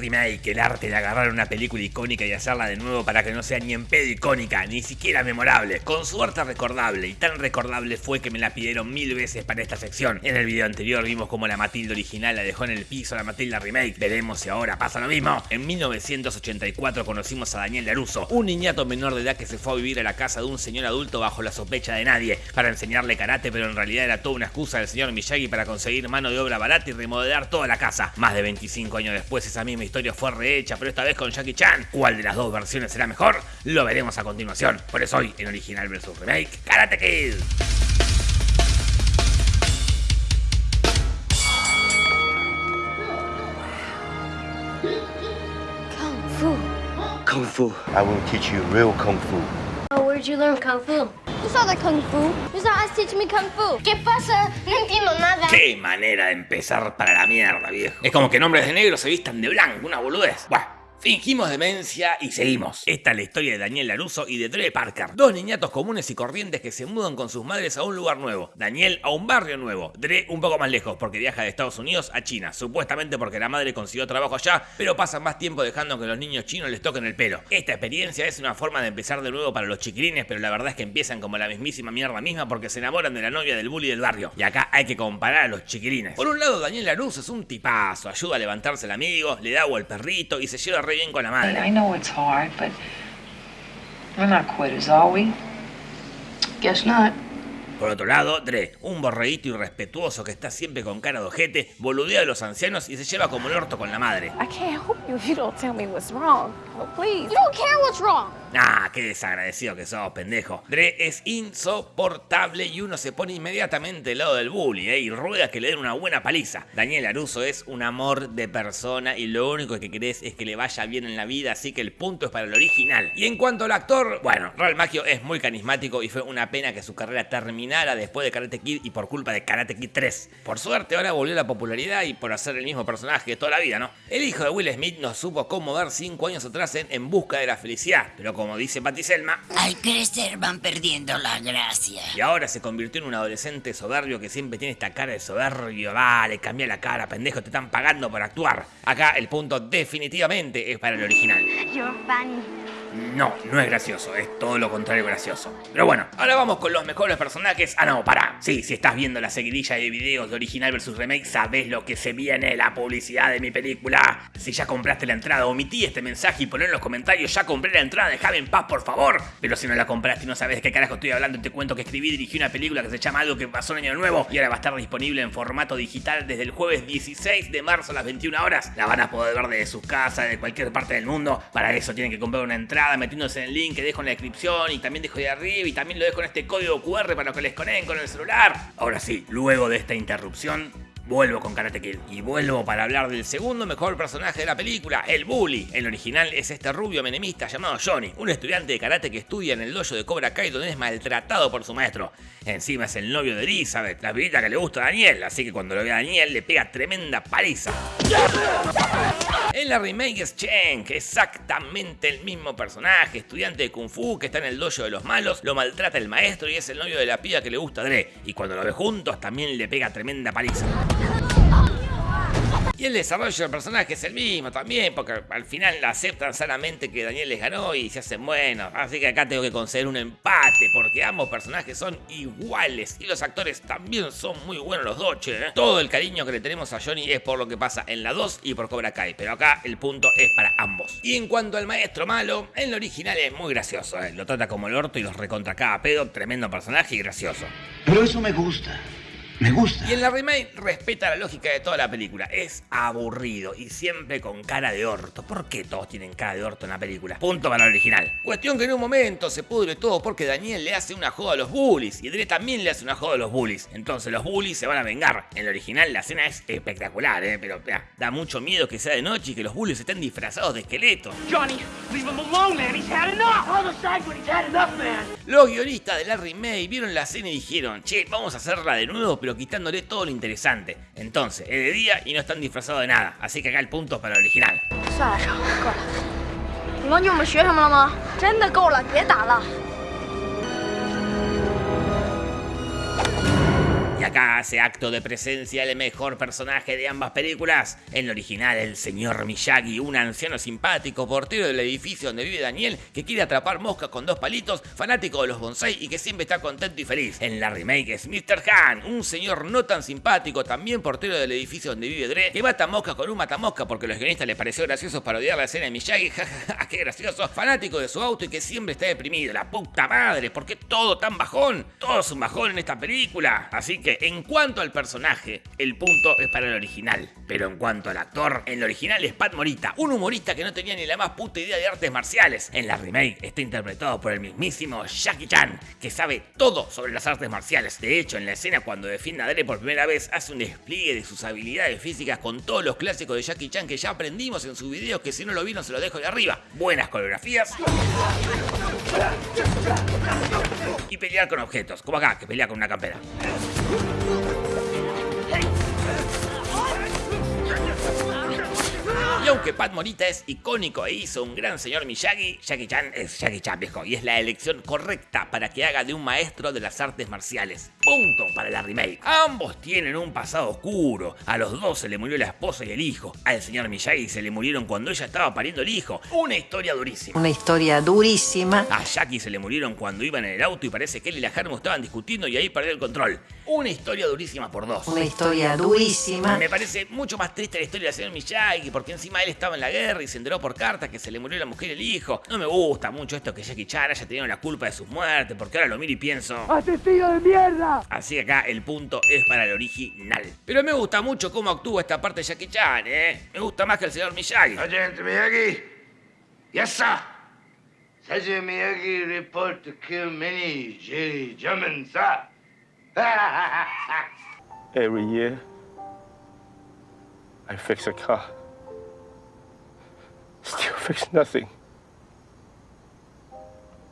remake, el arte de agarrar una película icónica y hacerla de nuevo para que no sea ni en pedo icónica, ni siquiera memorable, con su arte recordable, y tan recordable fue que me la pidieron mil veces para esta sección. En el video anterior vimos como la Matilda original la dejó en el piso la Matilda remake, veremos si ahora pasa lo mismo. En 1984 conocimos a Daniel Laruso, un niñato menor de edad que se fue a vivir a la casa de un señor adulto bajo la sospecha de nadie, para enseñarle karate, pero en realidad era toda una excusa del señor Miyagi para conseguir mano de obra barata y remodelar toda la casa. Más de 25 años después esa misma historia fue rehecha, pero esta vez con Jackie Chan. ¿Cuál de las dos versiones será mejor? Lo veremos a continuación. Por eso hoy en Original vs Remake, Karate Kid. Kung Fu. Kung Fu. I will teach you real Kung Fu. Oh, where'd you learn Kung Fu? Not like Kung Fu. Us teaching me Kung Fu. ¿Qué pasa? No entiendo nada. Qué manera de empezar para la mierda, viejo. Es como que nombres de negro se vistan de blanco, una boludez. Buah. Fingimos demencia y seguimos. Esta es la historia de Daniel Laruso y de Dre Parker, dos niñatos comunes y corrientes que se mudan con sus madres a un lugar nuevo. Daniel a un barrio nuevo, Dre un poco más lejos porque viaja de Estados Unidos a China, supuestamente porque la madre consiguió trabajo allá, pero pasan más tiempo dejando que los niños chinos les toquen el pelo. Esta experiencia es una forma de empezar de nuevo para los chiquilines, pero la verdad es que empiezan como la mismísima mierda misma porque se enamoran de la novia del bully del barrio. Y acá hay que comparar a los chiquilines. Por un lado, Daniel Laruso es un tipazo, ayuda a levantarse el amigo, le da agua al perrito y se lleva re bien con la madre. I know it's hard, but we're not quitters, are we? Guess not. Por otro lado, Dre, un borreguito irrespetuoso que está siempre con cara de ojete, boludea a los ancianos y se lleva como el orto con la madre. I can't help you if you don't tell me what's wrong. Oh, please. You don't care what's wrong. Ah, qué desagradecido que sos, pendejo. Dre es insoportable y uno se pone inmediatamente del lado del bully, ¿eh? Y ruega que le den una buena paliza. Daniel Aruso es un amor de persona y lo único que querés es que le vaya bien en la vida, así que el punto es para el original. Y en cuanto al actor, bueno, Real Maggio es muy carismático y fue una pena que su carrera terminara después de Karate Kid y por culpa de Karate Kid 3. Por suerte ahora volvió la popularidad y por hacer el mismo personaje toda la vida, ¿no? El hijo de Will Smith nos supo cómo ver 5 años atrás en En Busca de la Felicidad, pero como dice Patti Selma, Al crecer van perdiendo la gracia. y ahora se convirtió en un adolescente soberbio que siempre tiene esta cara de soberbio. Dale, cambia la cara, pendejo, te están pagando por actuar. Acá el punto definitivamente es para el original. You're funny. No, no es gracioso, es todo lo contrario gracioso. Pero bueno, ahora vamos con los mejores personajes. Ah, no, pará. Sí, si estás viendo la seguidilla de videos de original versus remake, sabes lo que se viene, la publicidad de mi película. Si ya compraste la entrada, omití este mensaje y poné en los comentarios, ya compré la entrada, déjame en paz, por favor. Pero si no la compraste y no sabes de qué carajo estoy hablando, te cuento que escribí y dirigí una película que se llama Algo que pasó en Año Nuevo y ahora va a estar disponible en formato digital desde el jueves 16 de marzo a las 21 horas. La van a poder ver desde sus casas, de cualquier parte del mundo. Para eso tienen que comprar una entrada metiéndose en el link que dejo en la descripción y también dejo de arriba y también lo dejo en este código QR para que les conecten con el celular. Ahora sí, luego de esta interrupción, Vuelvo con Karate Kid y vuelvo para hablar del segundo mejor personaje de la película, el bully. El original es este rubio menemista llamado Johnny, un estudiante de karate que estudia en el dojo de Cobra Kai donde es maltratado por su maestro. Encima es el novio de Elizabeth, la pibita que le gusta a Daniel, así que cuando lo ve a Daniel le pega tremenda paliza. En la remake es Chen, que es exactamente el mismo personaje, estudiante de Kung Fu que está en el dojo de los malos, lo maltrata el maestro y es el novio de la piba que le gusta a Dre. Y cuando lo ve juntos también le pega tremenda paliza. Y el desarrollo del personaje es el mismo también, porque al final aceptan sanamente que Daniel les ganó y se hacen buenos. Así que acá tengo que conceder un empate, porque ambos personajes son iguales y los actores también son muy buenos los dos, che, ¿eh? Todo el cariño que le tenemos a Johnny es por lo que pasa en la 2 y por Cobra Kai, pero acá el punto es para ambos. Y en cuanto al maestro malo, en lo original es muy gracioso, ¿eh? lo trata como el orto y los recontra cada pedo, tremendo personaje y gracioso. Pero eso me gusta. Me gusta. Y en la remake respeta la lógica de toda la película. Es aburrido y siempre con cara de orto. ¿Por qué todos tienen cara de orto en la película? Punto para el original. Cuestión que en un momento se pudre todo porque Daniel le hace una joda a los bullies y Dre también le hace una joda a los bullies. Entonces los bullies se van a vengar. En el original la escena es espectacular, ¿eh? pero mirá, da mucho miedo que sea de noche y que los bullies estén disfrazados de esqueletos. Johnny, leave him alone, man. He's had enough. The he's had enough, man. Los guionistas de la remake vieron la escena y dijeron, che, vamos a hacerla de nuevo, pero quitándole todo lo interesante. Entonces, es de día y no están disfrazados de nada, así que acá el punto para el original. Y acá hace acto de presencia el mejor personaje de ambas películas. En el original, el señor Miyagi, un anciano simpático, portero del edificio donde vive Daniel, que quiere atrapar moscas con dos palitos, fanático de los bonsai y que siempre está contento y feliz. En la remake es Mr. Han, un señor no tan simpático, también portero del edificio donde vive Dre, que mata moscas con un matamosca porque a los guionistas les pareció gracioso parodiar la escena de Miyagi, jajaja, qué gracioso, fanático de su auto y que siempre está deprimido, la puta madre, ¿por qué todo tan bajón? Todo es un bajón en esta película. Así que en cuanto al personaje, el punto es para el original. Pero en cuanto al actor, en el original es Pat Morita, un humorista que no tenía ni la más puta idea de artes marciales. En la remake está interpretado por el mismísimo Jackie Chan, que sabe todo sobre las artes marciales. De hecho, en la escena cuando defiende a Dre por primera vez, hace un despliegue de sus habilidades físicas con todos los clásicos de Jackie Chan que ya aprendimos en sus videos, que si no lo vieron se lo dejo de arriba. Buenas coreografías. Y pelear con objetos, como acá, que pelea con una campera. Y aunque Pat Morita es icónico e hizo un gran señor Miyagi, Jackie Chan es Jackie Chan viejo y es la elección correcta para que haga de un maestro de las artes marciales. Punto para la remake. Ambos tienen un pasado oscuro. A los dos se le murió la esposa y el hijo. Al señor Miyagi se le murieron cuando ella estaba pariendo el hijo. Una historia durísima. Una historia durísima. A Jackie se le murieron cuando iban en el auto y parece que él y la Harmo estaban discutiendo y ahí perdió el control. Una historia durísima por dos. Una historia durísima. Me parece mucho más triste la historia del señor Miyagi porque encima él estaba en la guerra y se enteró por carta que se le murió la mujer y el hijo. No me gusta mucho esto que Jackie Chan haya tenido la culpa de sus muertes porque ahora lo miro y pienso... ¡Asesino de mierda! Así que acá el punto es para el original. Pero me gusta mucho cómo actúa esta parte de Jackie Chan, ¿eh? Me gusta más que el señor Miyagi. Sergeant Miyagi. Yes, sir. Sergeant Miyagi report to kill many Jerry German, sir. Every year, I fix a car. Still fix nothing.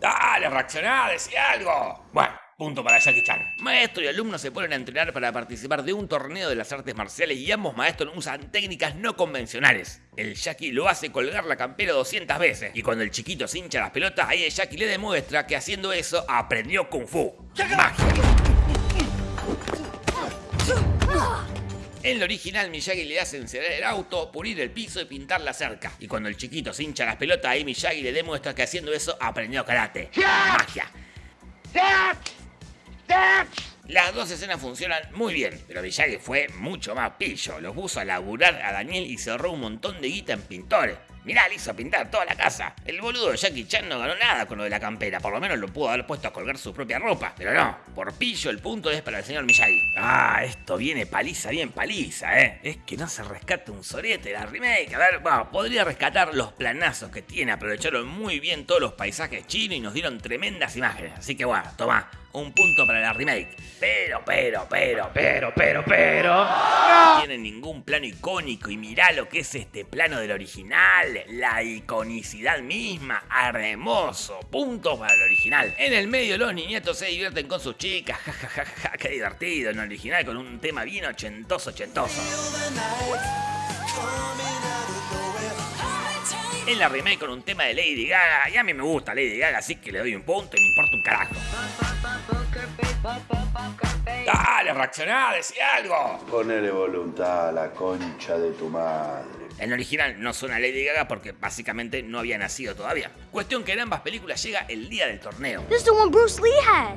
Dale, reaccioná, decía algo. Bueno, punto para Jackie Chan. Maestro y alumno se ponen a entrenar para participar de un torneo de las artes marciales y ambos maestros usan técnicas no convencionales. El Jackie lo hace colgar la campera 200 veces y cuando el chiquito se hincha las pelotas, ahí el Jackie le demuestra que haciendo eso aprendió Kung Fu. Magia. En el original, Miyagi le hace encender el auto, pulir el piso y pintar la cerca. Y cuando el chiquito se hincha las pelotas, ahí Miyagi le demuestra que haciendo eso aprendió karate. Magia. Las dos escenas funcionan muy bien, pero Miyagi fue mucho más pillo. Lo puso a laburar a Daniel y se ahorró un montón de guita en pintores. Mirá, le hizo pintar toda la casa. El boludo de Jackie Chan no ganó nada con lo de la campera. Por lo menos lo pudo haber puesto a colgar su propia ropa. Pero no, por pillo el punto es para el señor Miyagi. Ah, esto viene paliza, bien paliza, eh. Es que no se rescata un sorete la remake. A ver, bueno, podría rescatar los planazos que tiene. Aprovecharon muy bien todos los paisajes chinos y nos dieron tremendas imágenes. Así que bueno, toma, un punto para la remake. Pero, pero, pero, pero, pero, pero. No tiene ningún plano icónico. Y mirá lo que es este plano del original. La iconicidad misma. Hermoso. Punto para el original. En el medio los niñatos se divierten con sus chicas. Ja, ja, ja, ja, qué divertido. En el original con un tema bien ochentoso, ochentoso. En la remake con un tema de Lady Gaga. Y a mí me gusta Lady Gaga, así que le doy un punto y me importa un carajo. Dale, reaccioná, decía algo. Ponele voluntad a la concha de tu madre. En el original no suena Lady Gaga porque básicamente no había nacido todavía. Cuestión que en ambas películas llega el día del torneo. This is the one Bruce Lee had.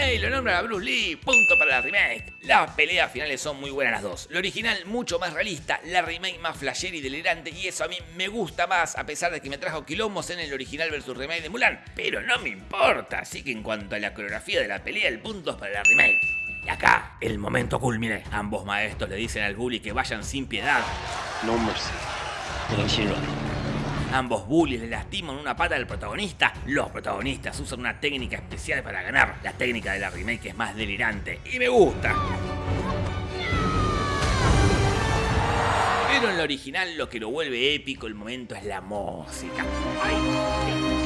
¡Ey! Lo nombran a Bruce Lee, punto para la remake. Las peleas finales son muy buenas las dos. La original mucho más realista, la remake más flasher y delirante y eso a mí me gusta más a pesar de que me trajo quilombos en el original versus remake de Mulan. Pero no me importa, así que en cuanto a la coreografía de la pelea, el punto es para la remake. Y acá, el momento culmine. Ambos maestros le dicen al bully que vayan sin piedad. No mercy. Ambos bullies le lastiman una pata al protagonista. Los protagonistas usan una técnica especial para ganar. La técnica de la remake es más delirante y me gusta. Pero en la original lo que lo vuelve épico el momento es la música. Ay,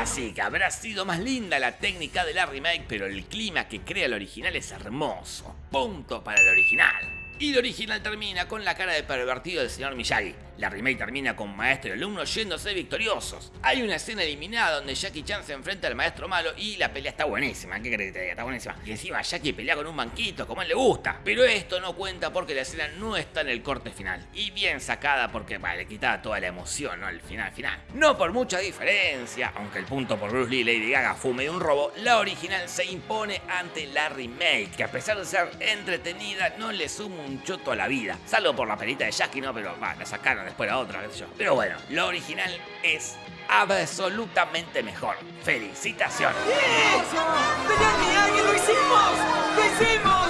Así que habrá sido más linda la técnica de la remake, pero el clima que crea el original es hermoso. Punto para el original. Y el original termina con la cara de pervertido del señor Miyagi. La remake termina con maestro y alumno yéndose victoriosos. Hay una escena eliminada donde Jackie Chan se enfrenta al maestro malo y la pelea está buenísima, ¿qué crees que te diga? Está buenísima. Y encima Jackie pelea con un banquito, como él le gusta. Pero esto no cuenta porque la escena no está en el corte final. Y bien sacada porque bah, le quitaba toda la emoción, ¿no? El final final. No por mucha diferencia, aunque el punto por Bruce Lee y Lady Gaga fue medio un robo, la original se impone ante la remake, que a pesar de ser entretenida, no le suma un choto a la vida. Salvo por la pelita de Jackie, ¿no? Pero va, la sacaron después a otra, qué sé yo. Pero bueno, la original es absolutamente mejor. Felicitaciones. ¡Lo hicimos! ¡Lo hicimos!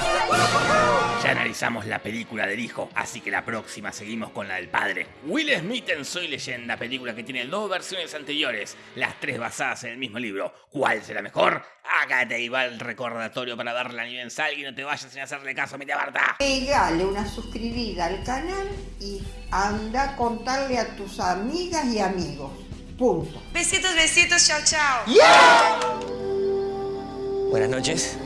Ya analizamos la película del hijo, así que la próxima seguimos con la del padre. Will Smith en Soy Leyenda, película que tiene dos versiones anteriores, las tres basadas en el mismo libro. ¿Cuál será mejor? Hágate ahí va el recordatorio para darle a nivel sal y no te vayas sin hacerle caso a mi Barta. Pegale una suscribida al canal y anda a contarle a tus amigas y amigos. Punto. Besitos, besitos, chao, chao. Buenas noches.